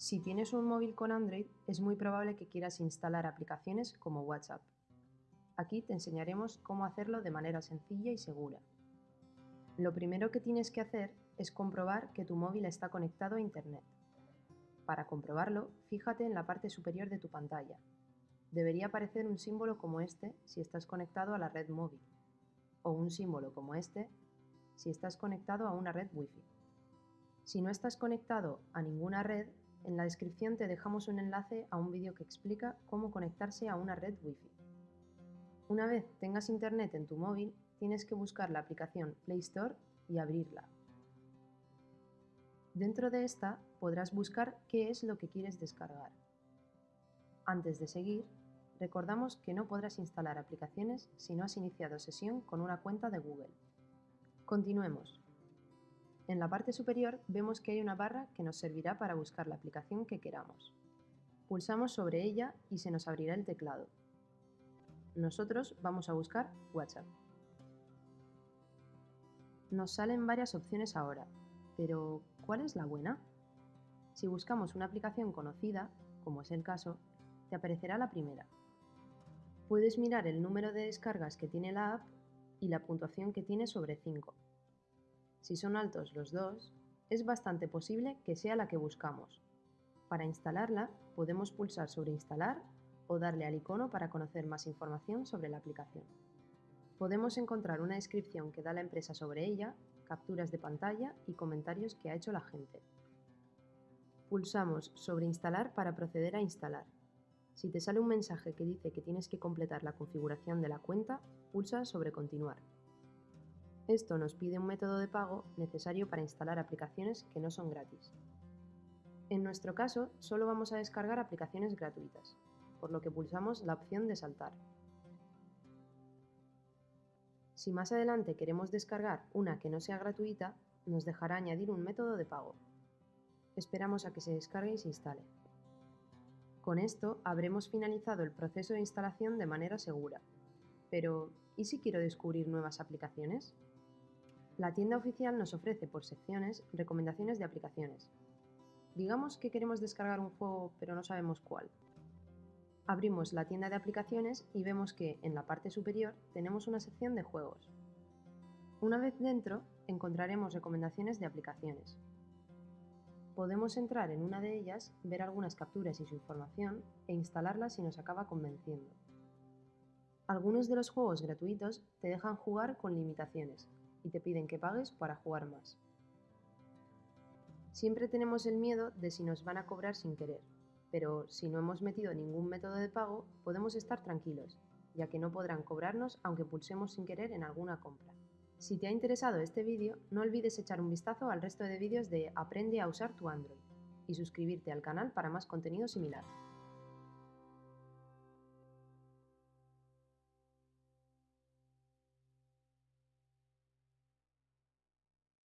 Si tienes un móvil con Android, es muy probable que quieras instalar aplicaciones como WhatsApp. Aquí te enseñaremos cómo hacerlo de manera sencilla y segura. Lo primero que tienes que hacer es comprobar que tu móvil está conectado a Internet. Para comprobarlo, fíjate en la parte superior de tu pantalla. Debería aparecer un símbolo como este si estás conectado a la red móvil, o un símbolo como este si estás conectado a una red Wi-Fi. Si no estás conectado a ninguna red, en la descripción te dejamos un enlace a un vídeo que explica cómo conectarse a una red Wi-Fi. Una vez tengas internet en tu móvil, tienes que buscar la aplicación Play Store y abrirla. Dentro de esta podrás buscar qué es lo que quieres descargar. Antes de seguir, recordamos que no podrás instalar aplicaciones si no has iniciado sesión con una cuenta de Google. Continuemos. En la parte superior vemos que hay una barra que nos servirá para buscar la aplicación que queramos. Pulsamos sobre ella y se nos abrirá el teclado. Nosotros vamos a buscar WhatsApp. Nos salen varias opciones ahora, pero ¿cuál es la buena? Si buscamos una aplicación conocida, como es el caso, te aparecerá la primera. Puedes mirar el número de descargas que tiene la app y la puntuación que tiene sobre 5. Si son altos los dos, es bastante posible que sea la que buscamos. Para instalarla, podemos pulsar sobre Instalar o darle al icono para conocer más información sobre la aplicación. Podemos encontrar una descripción que da la empresa sobre ella, capturas de pantalla y comentarios que ha hecho la gente. Pulsamos sobre Instalar para proceder a instalar. Si te sale un mensaje que dice que tienes que completar la configuración de la cuenta, pulsa sobre Continuar. Esto nos pide un método de pago necesario para instalar aplicaciones que no son gratis. En nuestro caso, solo vamos a descargar aplicaciones gratuitas, por lo que pulsamos la opción de saltar. Si más adelante queremos descargar una que no sea gratuita, nos dejará añadir un método de pago. Esperamos a que se descargue y se instale. Con esto habremos finalizado el proceso de instalación de manera segura. Pero, ¿y si quiero descubrir nuevas aplicaciones? La tienda oficial nos ofrece por secciones recomendaciones de aplicaciones. Digamos que queremos descargar un juego pero no sabemos cuál. Abrimos la tienda de aplicaciones y vemos que en la parte superior tenemos una sección de juegos. Una vez dentro encontraremos recomendaciones de aplicaciones. Podemos entrar en una de ellas, ver algunas capturas y su información e instalarla si nos acaba convenciendo. Algunos de los juegos gratuitos te dejan jugar con limitaciones, y te piden que pagues para jugar más. Siempre tenemos el miedo de si nos van a cobrar sin querer, pero si no hemos metido ningún método de pago, podemos estar tranquilos, ya que no podrán cobrarnos aunque pulsemos sin querer en alguna compra. Si te ha interesado este vídeo, no olvides echar un vistazo al resto de vídeos de Aprende a usar tu Android y suscribirte al canal para más contenido similar.